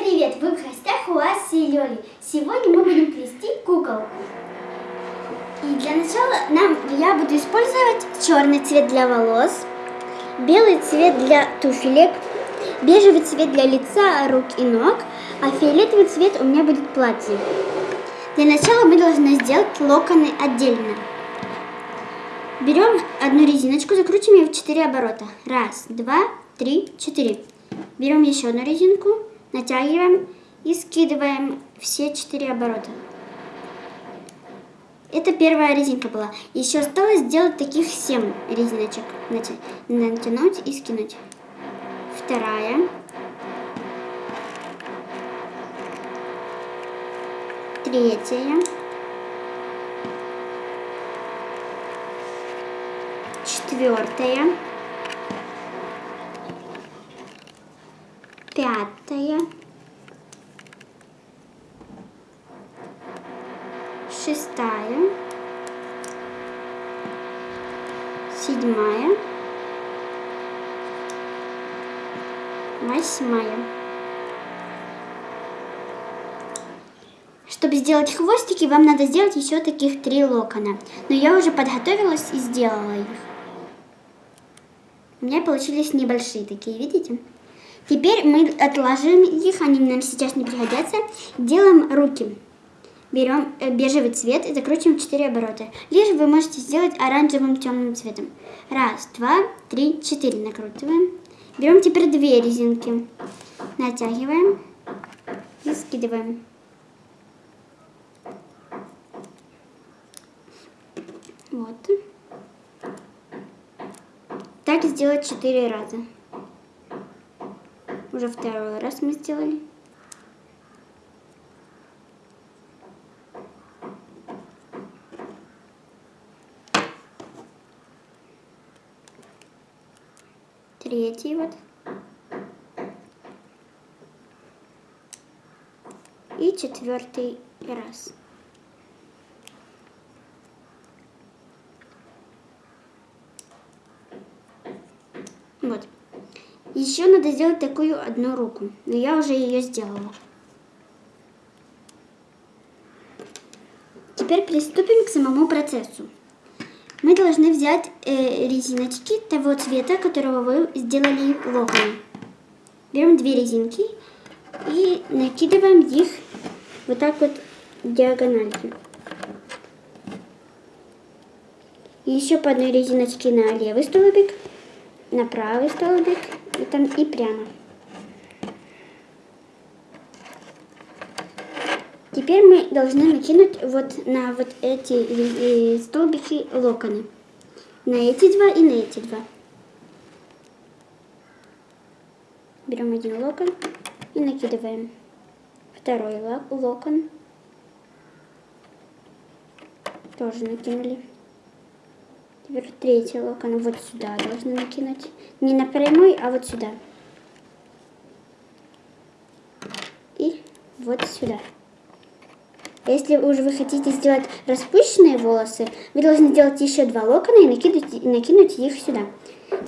привет! Вы в гостях у Аси и Лёли. Сегодня мы будем плести кукол. И для начала нам, я буду использовать черный цвет для волос, белый цвет для туфелек, бежевый цвет для лица, рук и ног, а фиолетовый цвет у меня будет платье. Для начала мы должны сделать локоны отдельно. Берем одну резиночку, закрутим ее в 4 оборота. Раз, два, три, четыре. Берем еще одну резинку, натягиваем и скидываем все четыре оборота. Это первая резинка была. Еще осталось сделать таких 7 резиночек. Натянуть и скинуть. Вторая. Третья. Четвертая. Пятая. шестая, седьмая, восьмая. Чтобы сделать хвостики, вам надо сделать еще таких три локона. Но я уже подготовилась и сделала их. У меня получились небольшие такие, видите? Теперь мы отложим их, они нам сейчас не пригодятся. Делаем руки берем э, бежевый цвет и закручиваем 4 оборота. Лишь вы можете сделать оранжевым темным цветом. Раз, два, три, четыре накручиваем. Берем теперь две резинки, натягиваем и скидываем. Вот. Так сделать 4 раза. Уже второй раз мы сделали. третий вот. И четвертый раз. Вот. Еще надо сделать такую одну руку, но я уже ее сделала. Теперь приступим к самому процессу мы должны взять э, резиночки того цвета, которого вы сделали локон. Берем две резинки и накидываем их вот так вот диагонально. И еще по одной резиночке на левый столбик, на правый столбик и, там, и прямо. Теперь мы должны накинуть вот на вот эти э, столбики локоны. На эти два и на эти два. Берем один локон и накидываем. Второй локон. Тоже накинули. Теперь третий локон вот сюда должны накинуть. Не на прямой, а вот сюда. И вот сюда. Если уже вы хотите сделать распущенные волосы, вы должны сделать еще два локона и накинуть, и накинуть их сюда.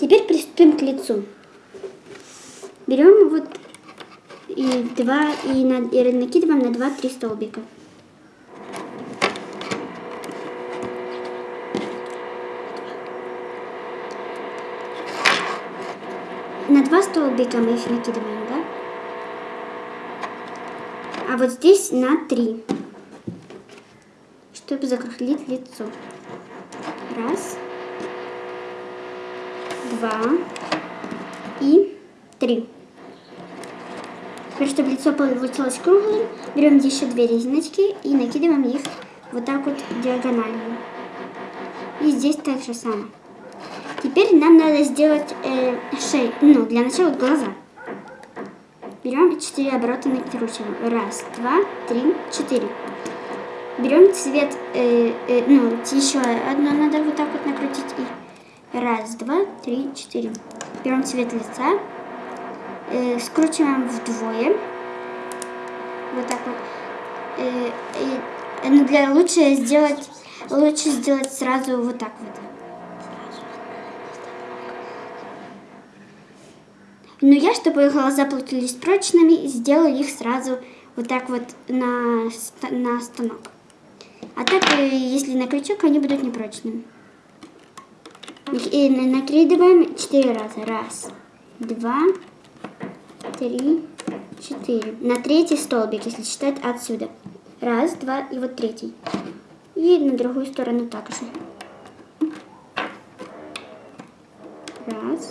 Теперь приступим к лицу. Берем вот и два и, на, и накидываем на 2-3 столбика. На два столбика мы их накидываем, да? А вот здесь на три чтобы закруглить лицо. Раз, два и три. Теперь, чтобы лицо получилось круглым, берем еще две резиночки и накидываем их вот так вот диагонально. И здесь так же самое. Теперь нам надо сделать э, шею, ну, для начала глаза. Берем 4 оборота накручиваем. Раз, два, три, четыре. Берем цвет, э, э, ну, еще одно надо вот так вот накрутить. И раз, два, три, четыре. Берем цвет лица, э, скручиваем вдвое. Вот так вот. Э, э, ну, для лучше сделать, лучше сделать сразу вот так вот. Но я, чтобы глаза получились прочными, сделаю их сразу вот так вот на, на станок. А так, э, если на крючок, они будут непрочными. И накидываем 4 раза. Раз, два, три, четыре. На третий столбик, если считать отсюда. Раз, два и вот третий. И на другую сторону также. Раз,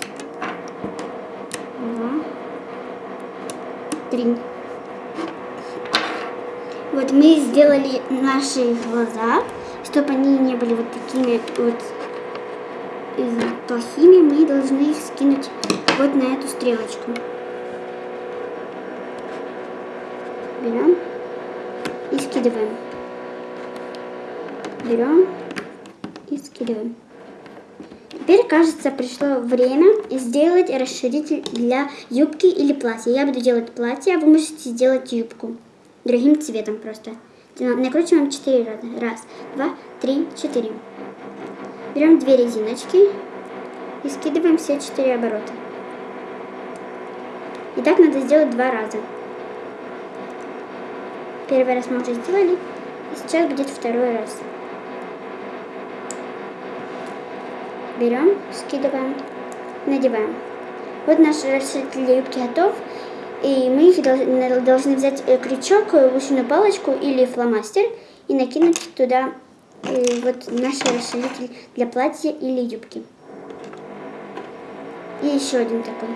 два, три. Вот мы сделали наши глаза, чтобы они не были вот такими вот плохими, мы должны их скинуть вот на эту стрелочку. Берем и скидываем. Берем и скидываем. Теперь, кажется, пришло время сделать расширитель для юбки или платья. Я буду делать платье, а вы можете сделать юбку. Другим цветом просто. Накручиваем 4 раза. Раз, два, три, четыре. Берем две резиночки и скидываем все четыре оборота. И так надо сделать два раза. Первый раз мы уже сделали, и сейчас будет второй раз. Берем, скидываем, надеваем. Вот наш расширитель юбки готов. И мы их должны взять э, крючок, лучшую палочку или фломастер и накинуть туда э, вот наш расширитель для платья или юбки. И еще один такой.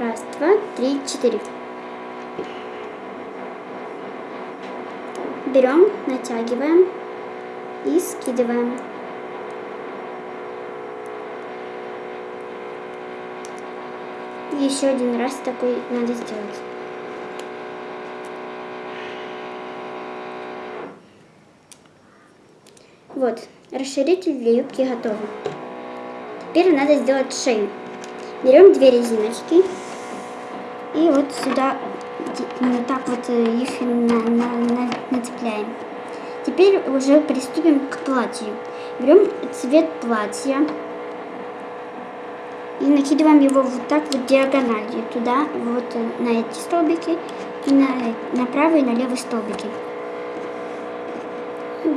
Раз, два, три, четыре. Берем, натягиваем и скидываем. Еще один раз такой надо сделать. Вот, расширитель для юбки готов. Теперь надо сделать шею. Берем две резиночки и вот сюда вот так вот э, их на, на, на, нацепляем. Теперь уже приступим к платью. Берем цвет платья и накидываем его вот так вот диагональю туда, вот э, на эти столбики, и на, на правый и на левый столбики.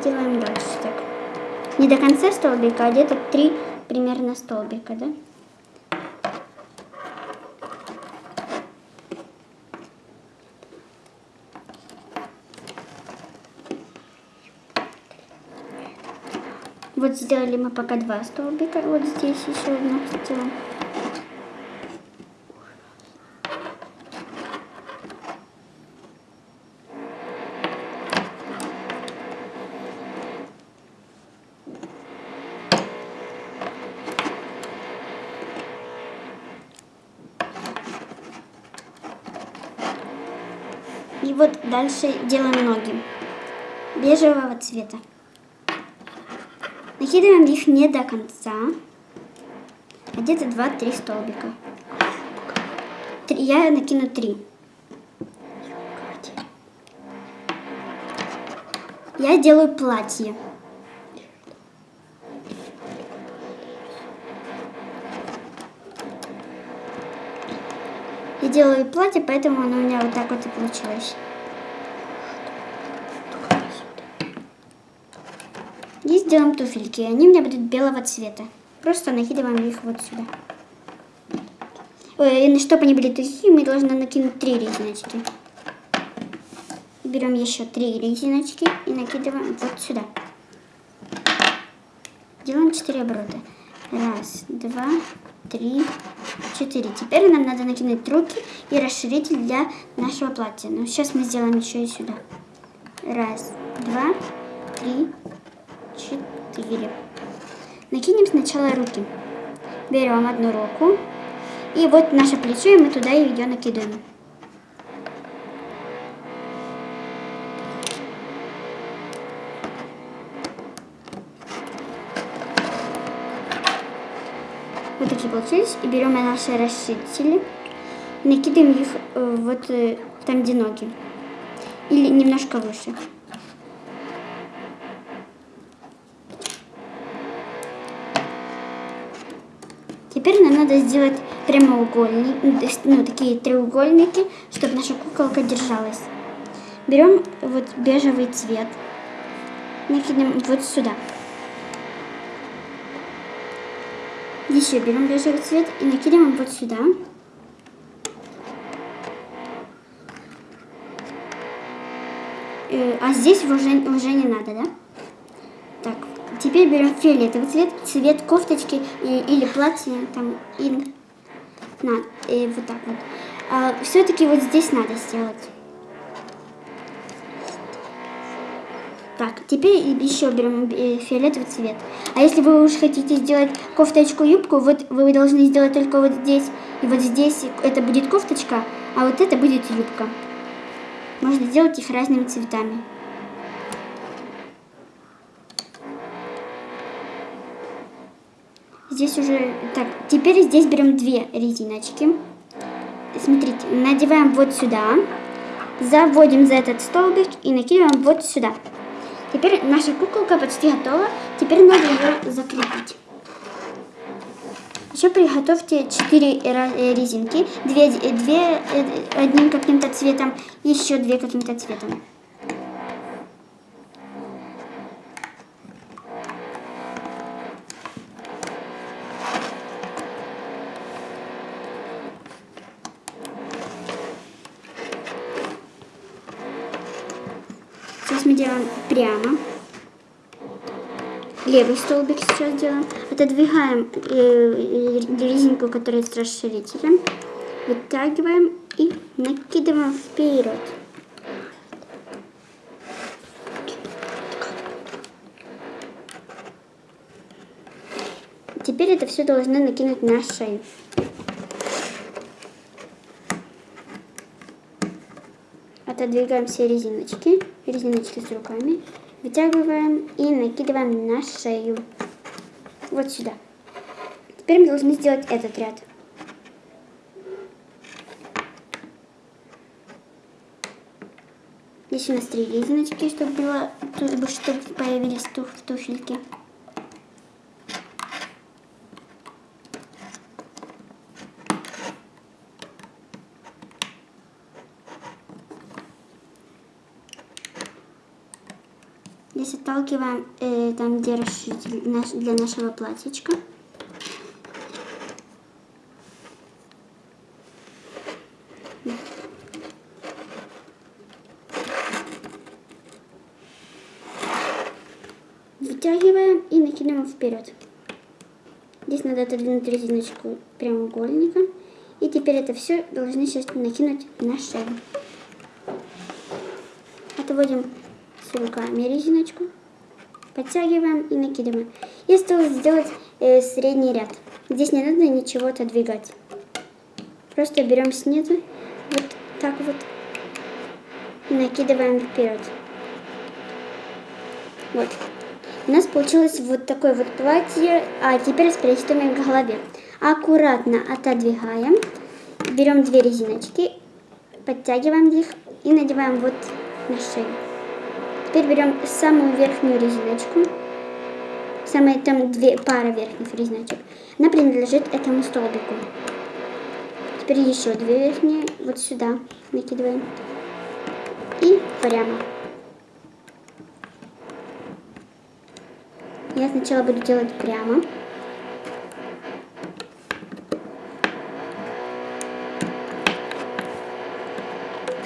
Делаем дальше так. Не до конца столбика, а где-то три примерно столбика, да? Вот сделали мы пока два столбика, вот здесь еще одно сделаем. Вот дальше делаем ноги бежевого цвета. Накидываем их не до конца, а где-то 2-3 столбика. Я накину 3. Я делаю платье. Я делаю платье, поэтому оно у меня вот так вот и получилось. И сделаем туфельки. Они у меня будут белого цвета. Просто накидываем их вот сюда. Ой, чтобы они были такие, мы должны накинуть три резиночки. Берем еще три резиночки и накидываем вот сюда. Делаем 4 оборота. Раз, два, три, четыре. Теперь нам надо накинуть руки и расширитель для нашего платья. Но сейчас мы сделаем еще и сюда. Раз, два, три, четыре. Накинем сначала руки. Берем одну руку. И вот наше плечо, и мы туда ее накидываем. Вот такие получились. И берем наши расширители. Накидываем их э, вот э, там, где ноги. Или немножко выше. Теперь нам надо сделать прямоугольник, ну, такие треугольники, чтобы наша куколка держалась. Берем вот бежевый цвет, накидываем вот сюда. Еще берем бежевый цвет и накидываем вот сюда. Э, а здесь уже, уже не надо, да? Теперь берем фиолетовый цвет, цвет кофточки и, или платья, там, и, на, и вот так вот. А, Все-таки вот здесь надо сделать. Так, теперь еще берем э, фиолетовый цвет. А если вы уж хотите сделать кофточку-юбку, вот вы должны сделать только вот здесь и вот здесь. Это будет кофточка, а вот это будет юбка. Можно сделать их разными цветами. Здесь уже... Так, теперь здесь берем две резиночки. Смотрите, надеваем вот сюда. Заводим за этот столбик и накидываем вот сюда. Теперь наша куколка почти готова. Теперь надо ее закрепить. Еще приготовьте 4 э, резинки, 2, 2 э, одним каким-то цветом, еще 2 каким-то цветом. Делаем прямо левый столбик сейчас делаем. Отодвигаем э, резинку, которая с расширителем. Вытягиваем и накидываем вперед. Теперь это все должны накинуть на шею. Отодвигаем все резиночки, резиночки с руками. Вытягиваем и накидываем на шею. Вот сюда. Теперь мы должны сделать этот ряд. Здесь у нас три резиночки, чтобы, было, чтобы появились туф, туфельки. Здесь отталкиваем э, там, где расширитель для нашего платьечка. Вытягиваем и накидываем вперед. Здесь надо отодвинуть резиночку прямоугольника. И теперь это все должны сейчас накинуть на шею. Отводим руками резиночку, подтягиваем и накидываем. И осталось сделать э, средний ряд. Здесь не надо ничего отодвигать. Просто берем снизу, вот так вот, и накидываем вперед. Вот. У нас получилось вот такое вот платье, а теперь приступим к голове. Аккуратно отодвигаем, берем две резиночки, подтягиваем их и надеваем вот на шею. Теперь берем самую верхнюю резиночку. Самые там две пары верхних резиночек. Она принадлежит этому столбику. Теперь еще две верхние. Вот сюда накидываем. И прямо. Я сначала буду делать прямо.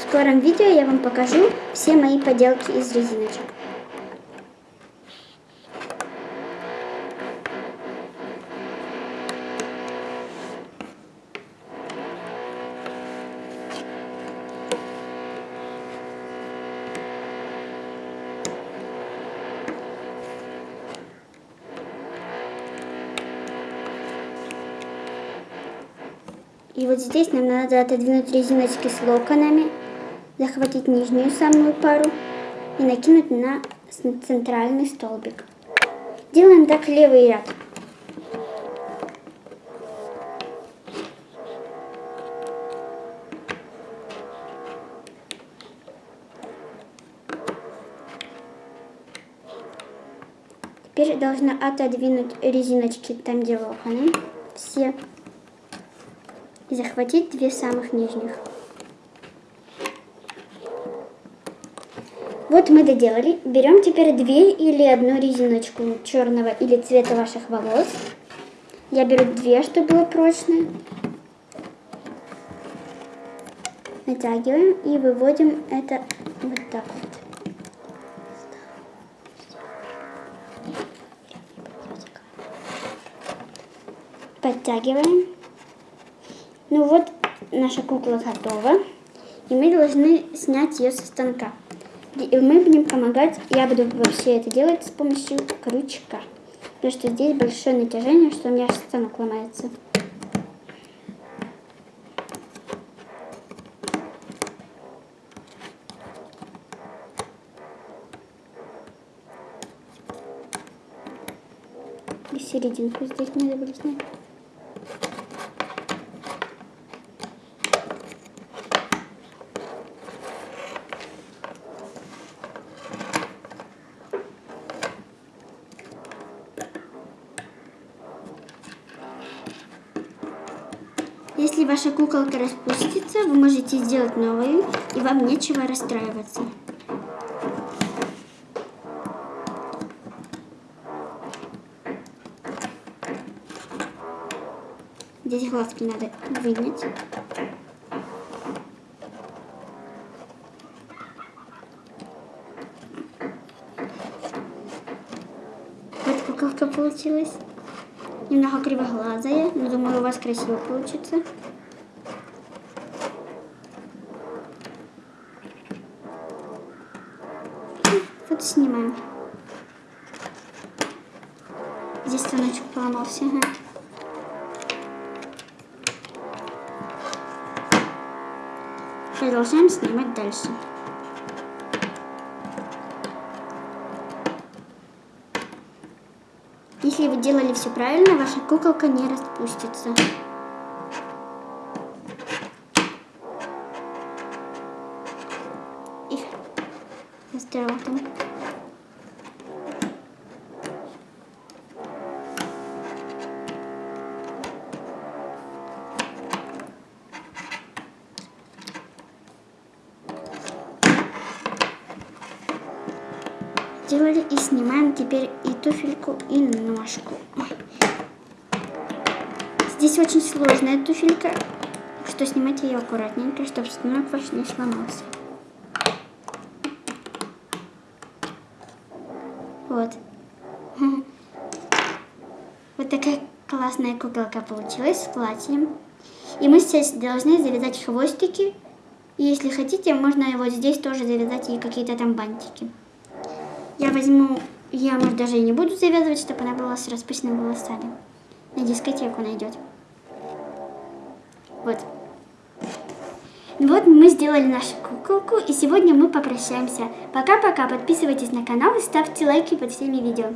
Скором видео я вам покажу все мои поделки из резиночек. И вот здесь нам надо отодвинуть резиночки с локонами захватить нижнюю самую пару и накинуть на центральный столбик. Делаем так левый ряд. Теперь должна отодвинуть резиночки там, где лоханы, все и захватить две самых нижних. Вот мы доделали. Берем теперь две или одну резиночку черного или цвета ваших волос. Я беру две, чтобы было прочное. Натягиваем и выводим это вот так вот. Подтягиваем. Ну вот, наша кукла готова. И мы должны снять ее со станка. И мы будем помогать, я буду вообще это делать с помощью крючка. Потому что здесь большое натяжение, что у меня станок ломается. И серединку здесь надо было снять. Если ваша куколка распустится, вы можете сделать новую, и вам нечего расстраиваться. Здесь глазки надо вынять. Вот куколка получилась. Немного кривоглазая, но думаю, у вас красиво получится. Вот снимаем. Здесь станочек поломался. Ага. Продолжаем снимать дальше. Если вы делали все правильно, ваша куколка не распустится. И остроотом. Делали и снимаем теперь и туфельку, и ножку. Здесь очень сложная туфелька, что снимать ее аккуратненько, чтобы станок ваш не сломался. Вот. Вот такая классная куколка получилась с платьем. И мы сейчас должны завязать хвостики. И если хотите, можно его здесь тоже завязать и какие-то там бантики. Я возьму, я, может, даже и не буду завязывать, чтобы она была с распущенными волосами. На дискотеку найдет. Вот. Вот мы сделали нашу куколку, и сегодня мы попрощаемся. Пока-пока, подписывайтесь на канал и ставьте лайки под всеми видео.